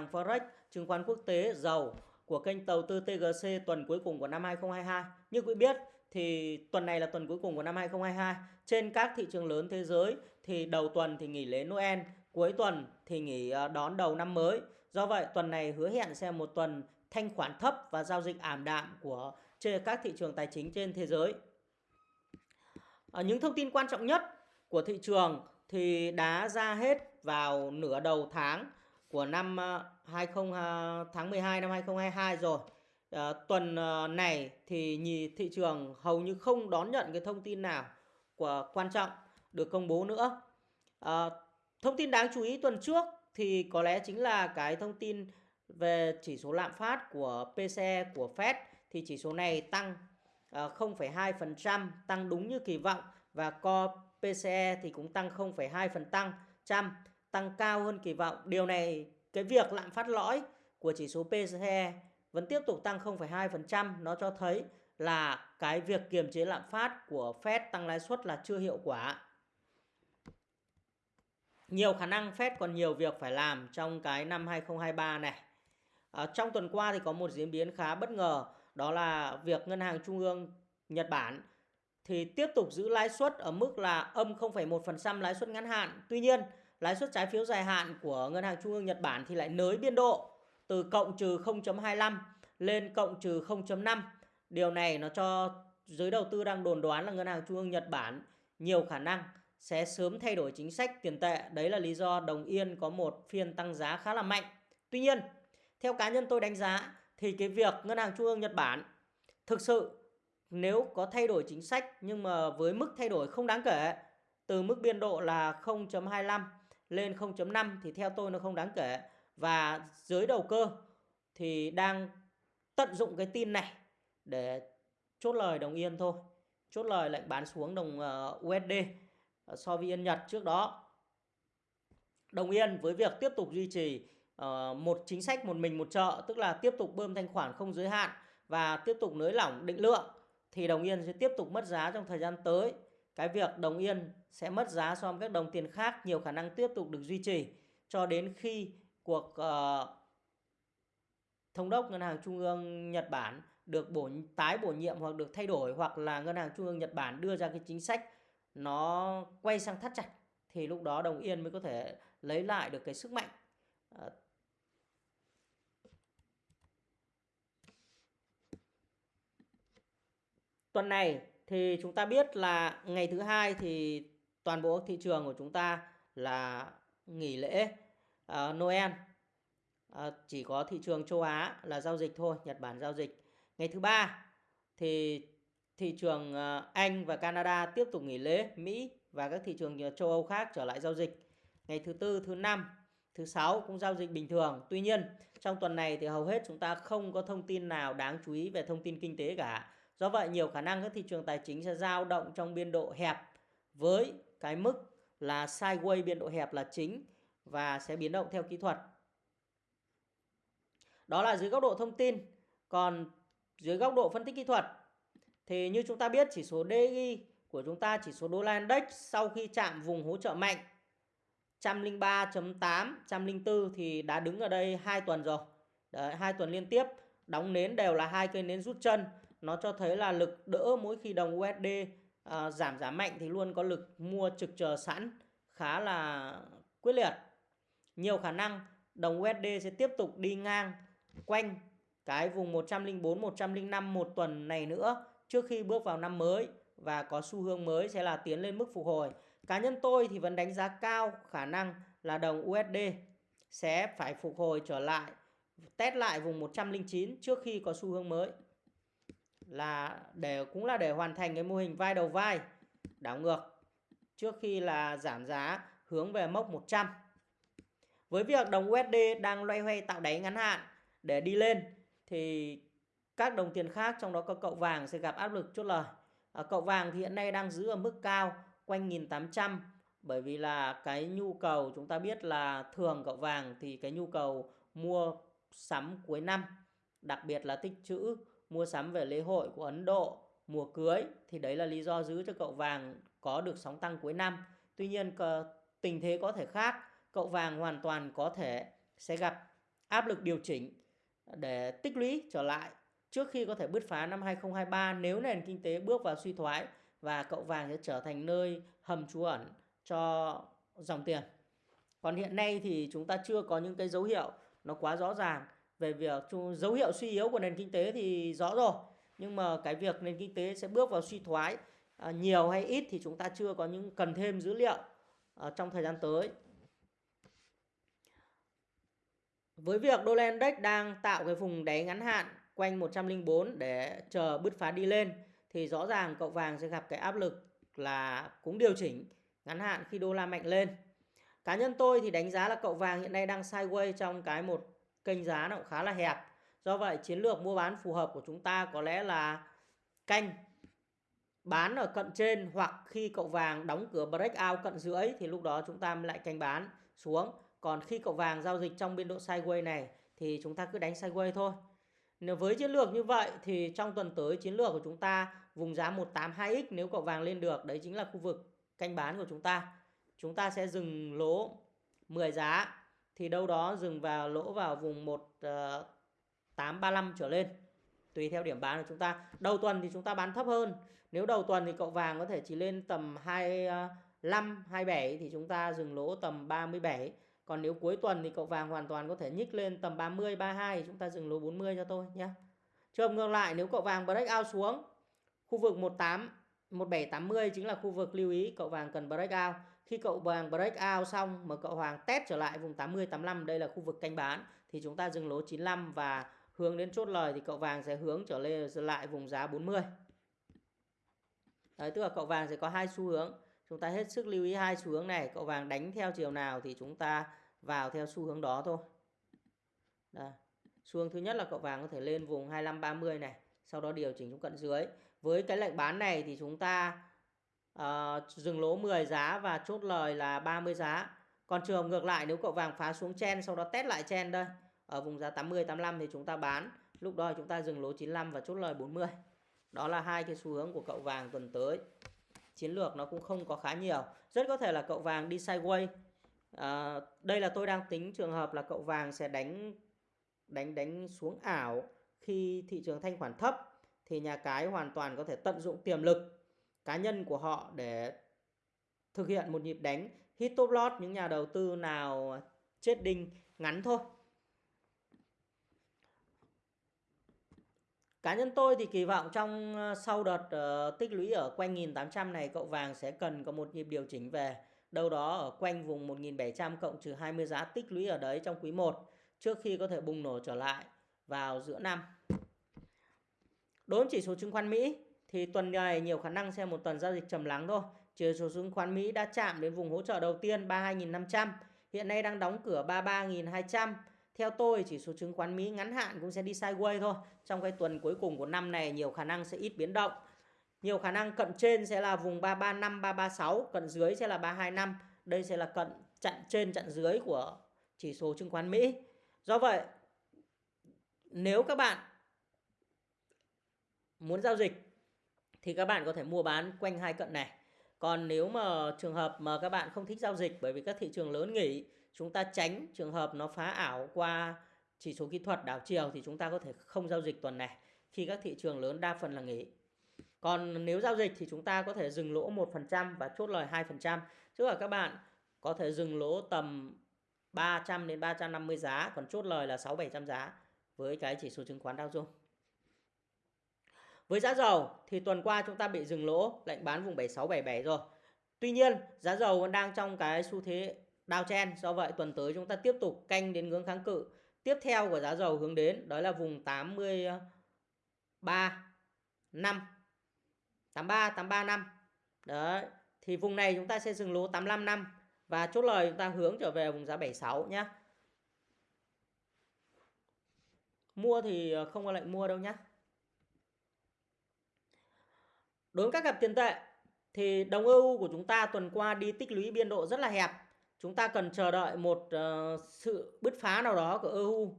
sàn Forex, chứng khoán quốc tế, dầu của kênh đầu tư TGC tuần cuối cùng của năm 2022. Như quý biết thì tuần này là tuần cuối cùng của năm 2022. Trên các thị trường lớn thế giới thì đầu tuần thì nghỉ lễ Noel, cuối tuần thì nghỉ ờ, đón đầu năm mới. Do vậy tuần này hứa hẹn sẽ một tuần thanh khoản thấp và giao dịch ảm đạm của trên các thị trường tài chính trên thế giới. À, những thông tin quan trọng nhất của thị trường thì đã ra hết vào nửa đầu tháng của năm ờ, 20 ờ, tháng 12 năm 2022 rồi. À, tuần này thì nhì thị trường hầu như không đón nhận cái thông tin nào của quan trọng được công bố nữa. À, thông tin đáng chú ý tuần trước thì có lẽ chính là cái thông tin về chỉ số lạm phát của PCE của Fed thì chỉ số này tăng 0,2% tăng đúng như kỳ vọng và co PCE thì cũng tăng 0,2 phần tăng trăm tăng cao hơn kỳ vọng. Điều này cái việc lạm phát lõi của chỉ số PCE vẫn tiếp tục tăng 0,2%, nó cho thấy là cái việc kiềm chế lạm phát của Fed tăng lãi suất là chưa hiệu quả. Nhiều khả năng Fed còn nhiều việc phải làm trong cái năm 2023 này. À, trong tuần qua thì có một diễn biến khá bất ngờ, đó là việc Ngân hàng Trung ương Nhật Bản thì tiếp tục giữ lãi suất ở mức là âm 0,1% lãi suất ngắn hạn. Tuy nhiên, lãi suất trái phiếu dài hạn của Ngân hàng Trung ương Nhật Bản thì lại nới biên độ từ cộng trừ 0.25 lên cộng trừ 0.5. Điều này nó cho giới đầu tư đang đồn đoán là Ngân hàng Trung ương Nhật Bản nhiều khả năng sẽ sớm thay đổi chính sách tiền tệ. Đấy là lý do đồng yên có một phiên tăng giá khá là mạnh. Tuy nhiên, theo cá nhân tôi đánh giá thì cái việc Ngân hàng Trung ương Nhật Bản thực sự nếu có thay đổi chính sách nhưng mà với mức thay đổi không đáng kể từ mức biên độ là 0.25 lên 0.5 thì theo tôi nó không đáng kể. Và dưới đầu cơ thì đang tận dụng cái tin này để chốt lời đồng yên thôi. Chốt lời lệnh bán xuống đồng ờ, USD ờ, so với yên Nhật trước đó. Đồng yên với việc tiếp tục duy trì ờ, một chính sách một mình một chợ, tức là tiếp tục bơm thanh khoản không giới hạn và tiếp tục nới lỏng định lượng, thì đồng yên sẽ tiếp tục mất giá trong thời gian tới. Cái việc đồng yên sẽ mất giá so với các đồng tiền khác nhiều khả năng tiếp tục được duy trì cho đến khi cuộc uh, thống đốc ngân hàng trung ương Nhật Bản được bổ tái bổ nhiệm hoặc được thay đổi hoặc là ngân hàng trung ương Nhật Bản đưa ra cái chính sách nó quay sang thắt chặt thì lúc đó đồng yên mới có thể lấy lại được cái sức mạnh. Uh, Tuần này thì chúng ta biết là ngày thứ hai thì toàn bộ thị trường của chúng ta là nghỉ lễ uh, Noel. Uh, chỉ có thị trường châu Á là giao dịch thôi, Nhật Bản giao dịch. Ngày thứ ba thì thị trường uh, Anh và Canada tiếp tục nghỉ lễ, Mỹ và các thị trường châu Âu khác trở lại giao dịch. Ngày thứ tư, thứ năm, thứ sáu cũng giao dịch bình thường. Tuy nhiên, trong tuần này thì hầu hết chúng ta không có thông tin nào đáng chú ý về thông tin kinh tế cả Do vậy nhiều khả năng các thị trường tài chính sẽ dao động trong biên độ hẹp với cái mức là sideways biên độ hẹp là chính và sẽ biến động theo kỹ thuật. Đó là dưới góc độ thông tin. Còn dưới góc độ phân tích kỹ thuật thì như chúng ta biết chỉ số di của chúng ta chỉ số đô la index sau khi chạm vùng hỗ trợ mạnh 103.8, 104 thì đã đứng ở đây 2 tuần rồi. Đấy, 2 tuần liên tiếp đóng nến đều là hai cây nến rút chân nó cho thấy là lực đỡ mỗi khi đồng USD à, giảm giá mạnh thì luôn có lực mua trực chờ sẵn khá là quyết liệt. Nhiều khả năng đồng USD sẽ tiếp tục đi ngang quanh cái vùng 104 105 một tuần này nữa trước khi bước vào năm mới và có xu hướng mới sẽ là tiến lên mức phục hồi. Cá nhân tôi thì vẫn đánh giá cao khả năng là đồng USD sẽ phải phục hồi trở lại test lại vùng 109 trước khi có xu hướng mới là để cũng là để hoàn thành cái mô hình vai đầu vai đảo ngược trước khi là giảm giá hướng về mốc 100. Với việc đồng USD đang loay hoay tạo đáy ngắn hạn để đi lên thì các đồng tiền khác trong đó có cậu vàng sẽ gặp áp lực chốt lời. À, cậu vàng thì hiện nay đang giữ ở mức cao quanh 1800 bởi vì là cái nhu cầu chúng ta biết là thường cậu vàng thì cái nhu cầu mua sắm cuối năm đặc biệt là tích trữ mua sắm về lễ hội của Ấn Độ, mùa cưới thì đấy là lý do giữ cho cậu vàng có được sóng tăng cuối năm. Tuy nhiên tình thế có thể khác, cậu vàng hoàn toàn có thể sẽ gặp áp lực điều chỉnh để tích lũy trở lại trước khi có thể bứt phá năm 2023 nếu nền kinh tế bước vào suy thoái và cậu vàng sẽ trở thành nơi hầm trú ẩn cho dòng tiền. Còn hiện nay thì chúng ta chưa có những cái dấu hiệu nó quá rõ ràng về việc dấu hiệu suy yếu của nền kinh tế thì rõ rồi. Nhưng mà cái việc nền kinh tế sẽ bước vào suy thoái à, nhiều hay ít thì chúng ta chưa có những cần thêm dữ liệu à, trong thời gian tới. Với việc đô la index đang tạo cái vùng đáy ngắn hạn quanh 104 để chờ bứt phá đi lên thì rõ ràng cậu vàng sẽ gặp cái áp lực là cũng điều chỉnh ngắn hạn khi đô la mạnh lên. Cá nhân tôi thì đánh giá là cậu vàng hiện nay đang sideways trong cái một kênh giá nó cũng khá là hẹp. Do vậy, chiến lược mua bán phù hợp của chúng ta có lẽ là canh, bán ở cận trên hoặc khi cậu vàng đóng cửa breakout cận dưới thì lúc đó chúng ta lại canh bán xuống. Còn khi cậu vàng giao dịch trong biên độ sideways này thì chúng ta cứ đánh sideways thôi. Nếu với chiến lược như vậy thì trong tuần tới chiến lược của chúng ta vùng giá 182x nếu cậu vàng lên được, đấy chính là khu vực canh bán của chúng ta. Chúng ta sẽ dừng lỗ 10 giá thì đâu đó dừng vào lỗ vào vùng 1835 ờ, trở lên tùy theo điểm bán của chúng ta. Đầu tuần thì chúng ta bán thấp hơn. Nếu đầu tuần thì cậu vàng có thể chỉ lên tầm 25 27 ờ, thì chúng ta dừng lỗ tầm 37 còn nếu cuối tuần thì cậu vàng hoàn toàn có thể nhích lên tầm 30, 32 thì chúng ta dừng lỗ 40 cho tôi nhé. Trường ngược lại nếu cậu vàng break out xuống khu vực 18 1780 chính là khu vực lưu ý cậu vàng cần break out. Khi cậu vàng break out xong mà cậu hoàng test trở lại vùng 80 85 đây là khu vực canh bán thì chúng ta dừng lỗ 95 và hướng đến chốt lời thì cậu vàng sẽ hướng trở lên lại vùng giá 40. Đấy, tức là cậu vàng sẽ có hai xu hướng. Chúng ta hết sức lưu ý hai xu hướng này, cậu vàng đánh theo chiều nào thì chúng ta vào theo xu hướng đó thôi. Đây. Xu hướng thứ nhất là cậu vàng có thể lên vùng 25 30 này, sau đó điều chỉnh xuống cận dưới. Với cái lệnh bán này thì chúng ta uh, dừng lỗ 10 giá và chốt lời là 30 giá. Còn trường ngược lại nếu cậu vàng phá xuống chen sau đó test lại chen đây ở vùng giá 80 85 thì chúng ta bán. Lúc đó chúng ta dừng lỗ 95 và chốt lời 40. Đó là hai cái xu hướng của cậu vàng tuần tới. Chiến lược nó cũng không có khá nhiều. Rất có thể là cậu vàng đi sideways à, đây là tôi đang tính trường hợp là cậu vàng sẽ đánh đánh đánh xuống ảo khi thị trường thanh khoản thấp thì nhà cái hoàn toàn có thể tận dụng tiềm lực cá nhân của họ để thực hiện một nhịp đánh hit top lot những nhà đầu tư nào chết đinh ngắn thôi. Cá nhân tôi thì kỳ vọng trong ờ, sau đợt uh, tích lũy ở quanh 1800 này cậu vàng sẽ cần có một nhịp điều chỉnh về đâu đó ở quanh vùng 1700 cộng trừ 20 giá tích lũy ở đấy trong quý 1 trước khi có thể bùng nổ trở lại vào giữa năm. Đối với chỉ số chứng khoán Mỹ thì tuần này nhiều khả năng sẽ một tuần giao dịch trầm lắng thôi. Chỉ số chứng khoán Mỹ đã chạm đến vùng hỗ trợ đầu tiên 32.500, hiện nay đang đóng cửa 33.200. Theo tôi chỉ số chứng khoán Mỹ ngắn hạn cũng sẽ đi sideways thôi. Trong cái tuần cuối cùng của năm này nhiều khả năng sẽ ít biến động. Nhiều khả năng cận trên sẽ là vùng 335, 336, cận dưới sẽ là 325. Đây sẽ là cận chặn trên chặn dưới của chỉ số chứng khoán Mỹ. Do vậy, nếu các bạn muốn giao dịch thì các bạn có thể mua bán quanh hai cận này. Còn nếu mà trường hợp mà các bạn không thích giao dịch bởi vì các thị trường lớn nghỉ, chúng ta tránh trường hợp nó phá ảo qua chỉ số kỹ thuật đảo chiều thì chúng ta có thể không giao dịch tuần này khi các thị trường lớn đa phần là nghỉ. Còn nếu giao dịch thì chúng ta có thể dừng lỗ 1% và chốt lời 2%. Tức là các bạn có thể dừng lỗ tầm 300 đến 350 giá, còn chốt lời là 6 700 giá với cái chỉ số chứng khoán Dow Jones. Với giá dầu thì tuần qua chúng ta bị dừng lỗ, lệnh bán vùng 7677 rồi. Tuy nhiên, giá dầu vẫn đang trong cái xu thế downtrend, do vậy tuần tới chúng ta tiếp tục canh đến ngưỡng kháng cự. Tiếp theo của giá dầu hướng đến đó là vùng 83 5 83 83 5. Đấy. Thì vùng này chúng ta sẽ dừng lỗ 85 năm và chốt lời chúng ta hướng trở về vùng giá 76 nhé. Mua thì không có lệnh mua đâu nhé. Đối với các cặp tiền tệ thì đồng EU của chúng ta tuần qua đi tích lũy biên độ rất là hẹp. Chúng ta cần chờ đợi một uh, sự bứt phá nào đó của EU.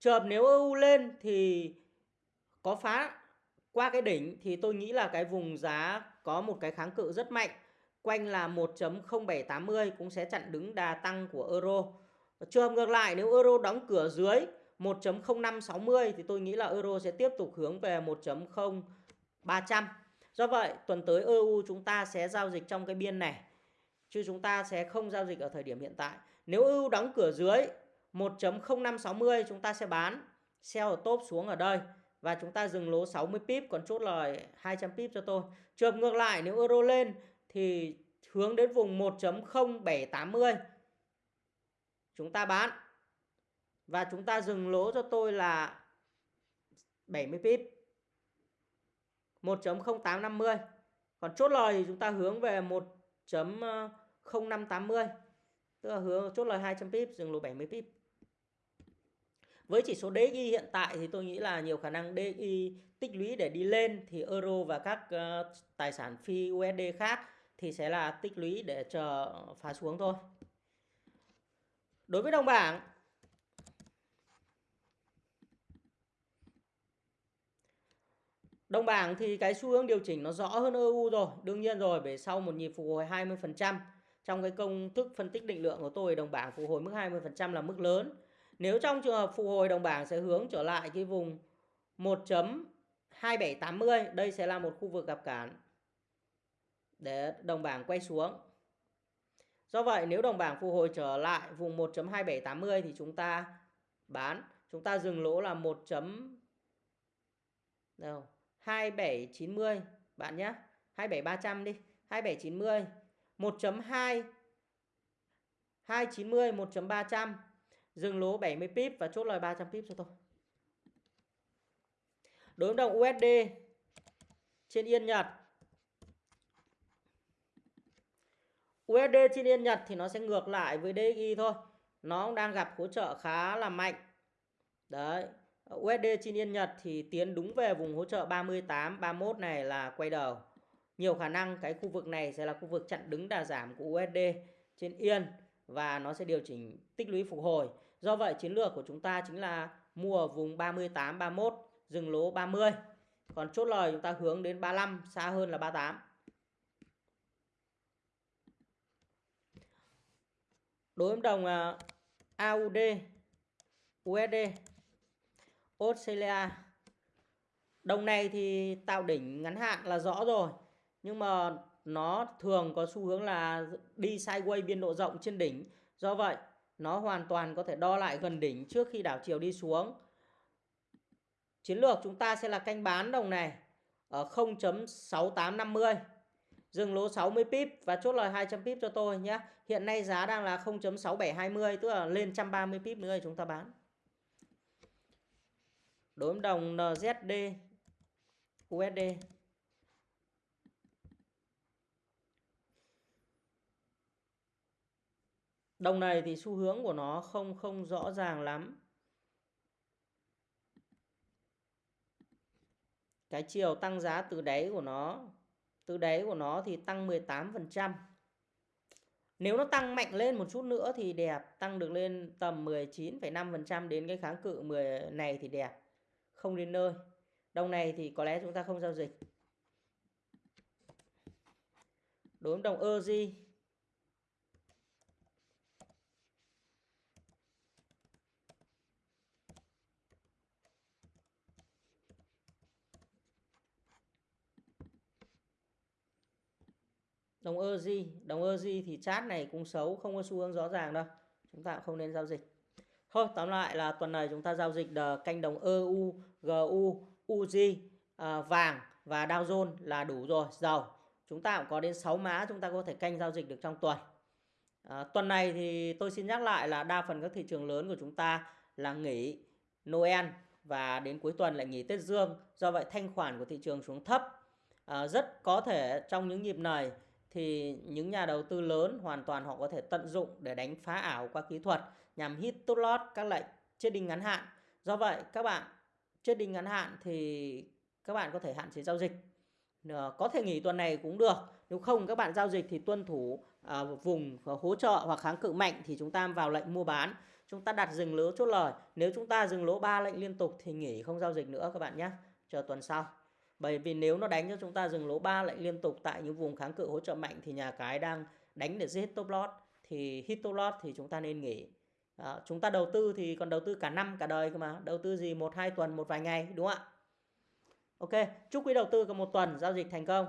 Trường hợp nếu EU lên thì có phá qua cái đỉnh thì tôi nghĩ là cái vùng giá có một cái kháng cự rất mạnh quanh là 1.0780 cũng sẽ chặn đứng đà tăng của euro. Trường hợp ngược lại nếu euro đóng cửa dưới 1.0560 thì tôi nghĩ là euro sẽ tiếp tục hướng về 1.0300. Do vậy, tuần tới EU chúng ta sẽ giao dịch trong cái biên này, chứ chúng ta sẽ không giao dịch ở thời điểm hiện tại. Nếu EU đóng cửa dưới 1.0560 chúng ta sẽ bán sell ở top xuống ở đây và chúng ta dừng lỗ 60 pip, còn chốt lời 200 pip cho tôi. Trường ngược lại, nếu euro lên thì hướng đến vùng 1.0780 chúng ta bán và chúng ta dừng lỗ cho tôi là 70 pip 1.0850 còn chốt lời thì chúng ta hướng về 1.0580 tức là hướng chốt lời 200 pip dừng lỗ 70 pip với chỉ số DXY hiện tại thì tôi nghĩ là nhiều khả năng DXY tích lũy để đi lên thì euro và các uh, tài sản phi USD khác thì sẽ là tích lũy để chờ phá xuống thôi. Đối với đồng bảng Đồng bảng thì cái xu hướng điều chỉnh nó rõ hơn EU rồi, đương nhiên rồi, bởi sau một nhịp phục hồi 20% trong cái công thức phân tích định lượng của tôi đồng bảng phục hồi mức 20% là mức lớn. Nếu trong trường hợp phục hồi đồng bảng sẽ hướng trở lại cái vùng 1.2780, đây sẽ là một khu vực gặp cản để đồng bảng quay xuống. Do vậy nếu đồng bảng phục hồi trở lại vùng 1.2780 thì chúng ta bán, chúng ta dừng lỗ là 1. Đâu? 2790 bạn nhé. 27300 đi, 2790 1.2 290 1.300 dừng lỗ 70 pip và chốt lời 300 pip cho tôi. Đối đồng USD trên Yên Nhật USD trên Yên Nhật thì nó sẽ ngược lại với DXY thôi. Nó đang gặp hỗ trợ khá là mạnh. Đấy. USD trên Yên Nhật thì tiến đúng về vùng hỗ trợ 38, 31 này là quay đầu. Nhiều khả năng cái khu vực này sẽ là khu vực chặn đứng đà giảm của USD trên Yên và nó sẽ điều chỉnh tích lũy phục hồi. Do vậy chiến lược của chúng ta chính là mua ở vùng 38, 31, dừng lỗ 30. Còn chốt lời chúng ta hướng đến 35, xa hơn là 38. đối với đồng à, AUD USD Australia đồng này thì tạo đỉnh ngắn hạn là rõ rồi, nhưng mà nó thường có xu hướng là đi sideways biên độ rộng trên đỉnh do vậy, nó hoàn toàn có thể đo lại gần đỉnh trước khi đảo chiều đi xuống chiến lược chúng ta sẽ là canh bán đồng này ở 0.6850 dừng lỗ 60 pip và chốt lời 200 pip cho tôi nhé. Hiện nay giá đang là 0.6720 tức là lên 130 pip nữa chúng ta bán. Đối với đồng NZD USD Đồng này thì xu hướng của nó không không rõ ràng lắm. Cái chiều tăng giá từ đáy của nó từ đáy của nó thì tăng 18%. Nếu nó tăng mạnh lên một chút nữa thì đẹp, tăng được lên tầm 19,5% đến cái kháng cự 10 này thì đẹp. Không đến nơi. Đồng này thì có lẽ chúng ta không giao dịch. Đối với đồng EUR đồng EUR đồng EUR thì chart này cũng xấu, không có xu hướng rõ ràng đâu chúng ta không nên giao dịch thôi tóm lại là tuần này chúng ta giao dịch canh đồng EU GU UZ à, vàng và Dow Jones là đủ rồi. Dầu chúng ta cũng có đến 6 mã chúng ta có thể canh giao dịch được trong tuần. À, tuần này thì tôi xin nhắc lại là đa phần các thị trường lớn của chúng ta là nghỉ Noel và đến cuối tuần lại nghỉ Tết Dương. Do vậy thanh khoản của thị trường xuống thấp. À, rất có thể trong những nhịp này thì những nhà đầu tư lớn hoàn toàn họ có thể tận dụng để đánh phá ảo qua kỹ thuật nhằm hit tốt lót các lệnh trading ngắn hạn. Do vậy các bạn trading ngắn hạn thì các bạn có thể hạn chế giao dịch. Có thể nghỉ tuần này cũng được. Nếu không các bạn giao dịch thì tuân thủ à, vùng hỗ trợ hoặc kháng cự mạnh thì chúng ta vào lệnh mua bán. Chúng ta đặt dừng lỗ chốt lời. Nếu chúng ta dừng lỗ 3 lệnh liên tục thì nghỉ không giao dịch nữa các bạn nhé. Chờ tuần sau. Bởi vì nếu nó đánh cho chúng ta dừng lỗ 3 lệnh liên tục tại những vùng kháng cự hỗ trợ mạnh thì nhà cái đang đánh để giết top loss thì hit top loss thì chúng ta nên nghỉ. Đó, chúng ta đầu tư thì còn đầu tư cả năm cả đời cơ mà. Đầu tư gì? Một hai tuần một vài ngày đúng không ạ? Ok chúc quý đầu tư có một tuần giao dịch thành công.